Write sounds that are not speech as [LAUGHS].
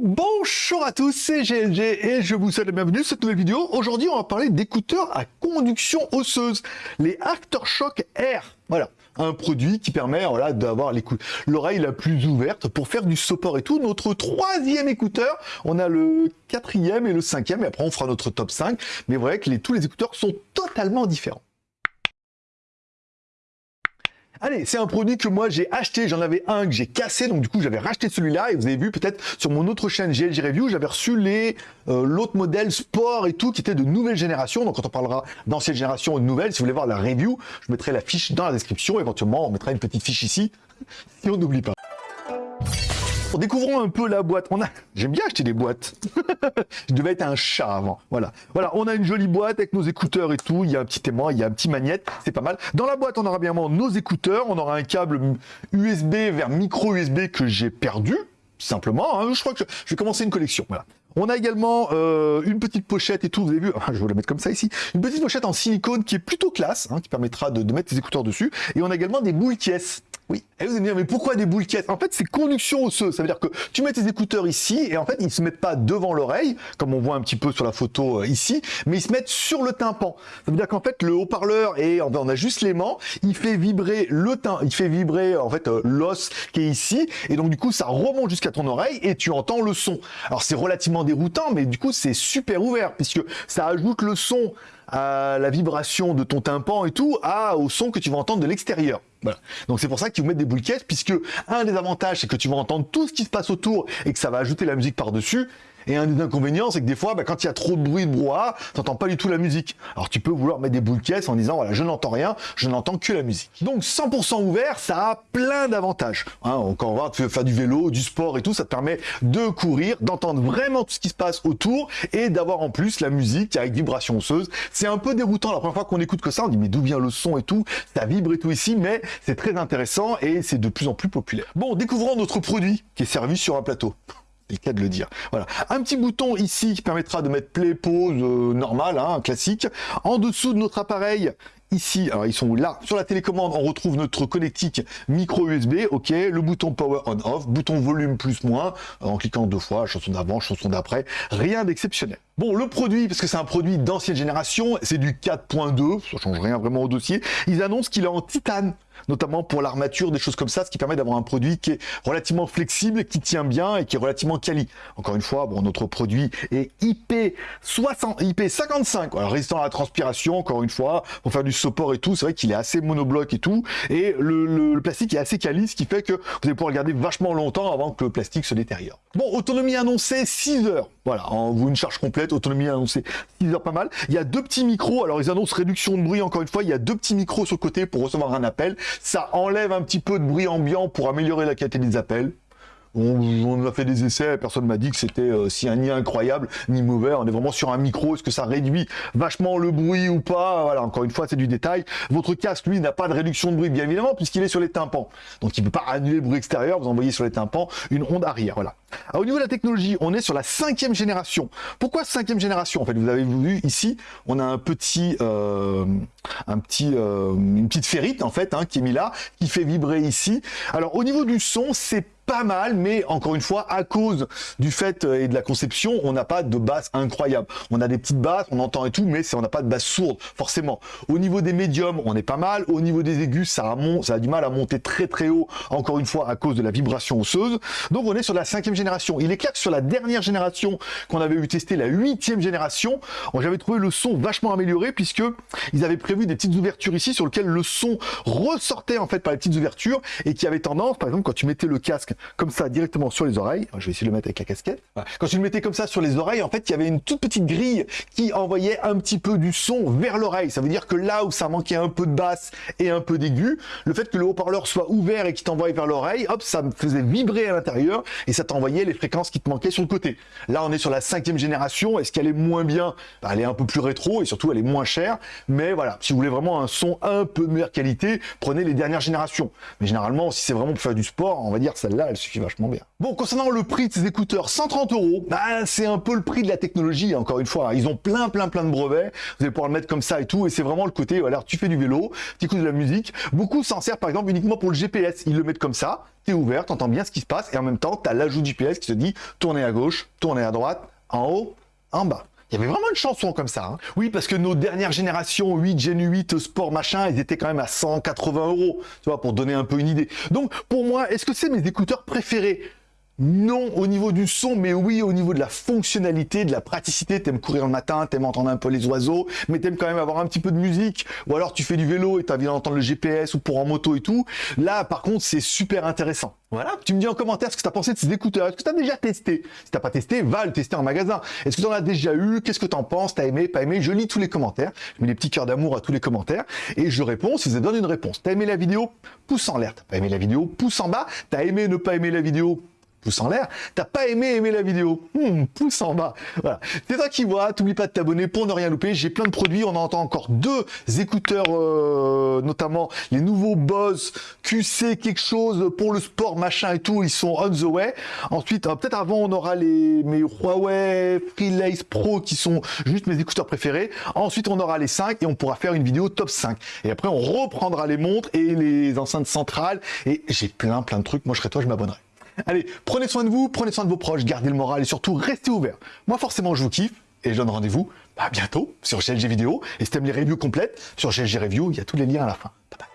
Bonjour à tous, c'est GLG et je vous souhaite la bienvenue dans cette nouvelle vidéo. Aujourd'hui, on va parler d'écouteurs à conduction osseuse, les Aftershock Air. Voilà, un produit qui permet d'avoir l'oreille la plus ouverte pour faire du support et tout. Notre troisième écouteur, on a le quatrième et le cinquième, et après on fera notre top 5. Mais vrai que les, tous les écouteurs sont totalement différents. Allez, c'est un produit que moi j'ai acheté, j'en avais un que j'ai cassé, donc du coup j'avais racheté celui-là, et vous avez vu peut-être sur mon autre chaîne GLG Review, j'avais reçu les euh, l'autre modèle sport et tout, qui était de nouvelle génération, donc quand on parlera d'ancienne génération ou de nouvelle, si vous voulez voir la review, je mettrai la fiche dans la description, éventuellement on mettra une petite fiche ici, [LAUGHS] si on n'oublie pas. Découvrons un peu la boîte. On a, j'aime bien acheter des boîtes. [LAUGHS] je devais être un chat avant. Voilà, voilà. On a une jolie boîte avec nos écouteurs et tout. Il y a un petit aimant, il y a un petit magnète. C'est pas mal. Dans la boîte, on aura bien nos écouteurs. On aura un câble USB vers micro USB que j'ai perdu simplement. Hein. Je crois que je, vais commencer une collection. Voilà. On a également euh, une petite pochette et tout, vous avez vu, [LAUGHS] je vais la mettre comme ça ici, une petite pochette en silicone qui est plutôt classe, hein, qui permettra de, mettre les écouteurs dessus. Et on a également des boules caisses. Oui. Et vous allez me dire, mais pourquoi des boules En fait, c'est conduction osseuse. Ça veut dire que tu mets tes écouteurs ici, et en fait, ils se mettent pas devant l'oreille, comme on voit un petit peu sur la photo euh, ici, mais ils se mettent sur le tympan. Ça veut dire qu'en fait, le haut-parleur, et on a juste l'aimant, il fait vibrer le tympan, il fait vibrer, en fait, euh, l'os qui est ici, et donc, du coup, ça remonte jusqu'à ton oreille, et tu entends le son. Alors, c'est relativement déroutant, mais du coup, c'est super ouvert, puisque ça ajoute le son à la vibration de ton tympan et tout, à, au son que tu vas entendre de l'extérieur. Voilà. Donc c'est pour ça qu'ils vous mettent des boules caisses, puisque un des avantages, c'est que tu vas entendre tout ce qui se passe autour et que ça va ajouter la musique par-dessus. Et un des inconvénients, c'est que des fois, bah, quand il y a trop de bruit, de brouhaha, t'entends pas du tout la musique. Alors tu peux vouloir mettre des boules caisses en disant, voilà, je n'entends rien, je n'entends que la musique. Donc 100% ouvert, ça a plein d'avantages. Hein, quand on va faire du vélo, du sport et tout, ça te permet de courir, d'entendre vraiment tout ce qui se passe autour et d'avoir en plus la musique avec vibration osseuse. C'est un peu déroutant la première fois qu'on écoute que ça, on dit mais d'où vient le son et tout, ça vibre et tout ici, mais c'est très intéressant et c'est de plus en plus populaire. Bon, découvrons notre produit qui est servi sur un plateau cas de le dire. Voilà, un petit bouton ici qui permettra de mettre play, pause, euh, normal, hein, classique. En dessous de notre appareil, ici, alors ils sont là, sur la télécommande, on retrouve notre connectique micro USB, ok, le bouton power on off, bouton volume plus moins, en cliquant deux fois, chanson d'avant, chanson d'après, rien d'exceptionnel. Bon, le produit, parce que c'est un produit d'ancienne génération, c'est du 4.2, ça change rien vraiment au dossier, ils annoncent qu'il est en titane, notamment pour l'armature, des choses comme ça, ce qui permet d'avoir un produit qui est relativement flexible, qui tient bien et qui est relativement quali. Encore une fois, bon, notre produit est IP60, IP55, alors résistant à la transpiration, encore une fois, pour faire du support et tout, c'est vrai qu'il est assez monobloc et tout, et le, plastique est assez quali, ce qui fait que vous allez pouvoir garder vachement longtemps avant que le plastique se détériore. Bon, autonomie annoncée 6 heures. Voilà, en vous une charge complète, autonomie annoncée 6 heures pas mal. Il y a deux petits micros, alors ils annoncent réduction de bruit encore une fois, il y a deux petits micros sur le côté pour recevoir un appel. Ça enlève un petit peu de bruit ambiant pour améliorer la qualité des appels. On, a fait des essais, personne m'a dit que c'était euh, si ni incroyable ni mauvais. On est vraiment sur un micro. Est-ce que ça réduit vachement le bruit ou pas? Voilà, encore une fois, c'est du détail. Votre casque, lui, n'a pas de réduction de bruit, bien évidemment, puisqu'il est sur les tympans. Donc, il ne peut pas annuler le bruit extérieur. Vous envoyez sur les tympans une onde arrière. Voilà. au niveau de la technologie, on est sur la cinquième génération. Pourquoi cinquième génération? En fait, vous avez vu ici, on a un petit, euh, un euh, une petite ferrite en fait, hein, qui est mis là, qui fait vibrer ici. Alors, au niveau du son, c'est pas mal, mais encore une fois, à cause du fait euh, et de la conception, on n'a pas de basse incroyable. On a des petites basses, on entend et tout, mais on n'a pas de basse sourde, forcément. Au niveau des médiums, on est pas mal. Au niveau des aigus, ça a, ça a du mal à monter très très haut, encore une fois, à cause de la vibration osseuse. Donc on est sur la cinquième génération. Il est clair que sur la dernière génération qu'on avait eu testé, la huitième génération, j'avais trouvé le son vachement amélioré, puisque ils avaient prévu des petites ouvertures ici sur lesquelles le son ressortait en fait par les petites ouvertures et qui avait tendance, par exemple, quand tu mettais le casque comme ça directement sur les oreilles. Je vais essayer de le mettre avec la casquette. Quand tu le mettais comme ça sur les oreilles, en fait, il y avait une toute petite grille qui envoyait un petit peu du son vers l'oreille. Ça veut dire que là où ça manquait un peu de basse et un peu d'aigu, le fait que le haut-parleur soit ouvert et qui t'envoie vers l'oreille, hop, ça me faisait vibrer à l'intérieur et ça t'envoyait les fréquences qui te manquaient sur le côté. Là, on est sur la cinquième génération. Est-ce qu'elle est moins bien? Bah, Elle est un peu plus rétro et surtout, elle est moins chère. Mais voilà, si vous voulez vraiment un son un peu de meilleure qualité, prenez les dernières générations. Mais généralement, si c'est vraiment pour faire du sport, on va dire celle-là, elle suffit vachement bien. Bon, concernant le prix de ces écouteurs, 130 euros, bah, c'est un peu le prix de la technologie, encore une fois. Ils ont plein, plein, plein de brevets. Vous allez pouvoir le mettre comme ça et tout. Et c'est vraiment le côté, voilà, tu fais du vélo, tu écoutes de la musique. Beaucoup s'en servent, par exemple, uniquement pour le GPS. Ils le mettent comme ça t'es ouvert, t'entends bien ce qui se passe, et en même temps, t'as l'ajout du PS qui te dit tournez à gauche, tournez à droite, en haut, en bas. Il y avait vraiment une chanson comme ça. Hein. Oui, parce que nos dernières générations 8, Gen 8, Sport, machin, ils étaient quand même à 180 euros, tu vois, pour donner un peu une idée. Donc, pour moi, est-ce que c'est mes écouteurs préférés? Non au niveau du son, mais oui au niveau de la fonctionnalité, de la praticité. T'aimes courir le matin, t'aimes entendre un peu les oiseaux, mais t'aimes quand même avoir un petit peu de musique. Ou alors tu fais du vélo et t'as envie d'entendre le GPS ou pour en moto et tout. Là, par contre, c'est super intéressant. Voilà, tu me dis en commentaire ce que tu as pensé de ces écouteurs. Est-ce que tu as déjà testé? Si t'as pas testé, va le tester en magasin. Est-ce que tu en as déjà eu? Qu'est-ce que tu en penses? T'as aimé, pas aimé? Je lis tous les commentaires. Je mets des petits cœurs d'amour à tous les commentaires et je réponds si ça donne une réponse. T'as aimé la vidéo? Pouce en l'air. T'as pas aimé la vidéo? Pouce en bas. T'as aimé ne pas aimer la vidéo? Pouce en l'air. T'as pas aimé aimer la vidéo hmm, Pouce en bas. Voilà. C'est toi qui vois. T'oublies pas de t'abonner pour ne rien louper. J'ai plein de produits. On entend encore deux écouteurs, euh, notamment les nouveaux Bose QC quelque chose pour le sport machin et tout. Ils sont on the way. Ensuite, euh, peut-être avant, on aura les mes Huawei Freelace Pro qui sont juste mes écouteurs préférés. Ensuite, on aura les 5 et on pourra faire une vidéo top 5. Et après, on reprendra les montres et les enceintes centrales. Et j'ai plein plein de trucs. Moi, je serais toi, je m'abonnerai. Allez, prenez soin de vous, prenez soin de vos proches, gardez le moral et surtout restez ouverts. Moi forcément je vous kiffe et je donne rendez-vous à bientôt sur GLG Vidéo. Et si t'aimes les reviews complètes, sur GLG Review, il y a tous les liens à la fin. Bye bye.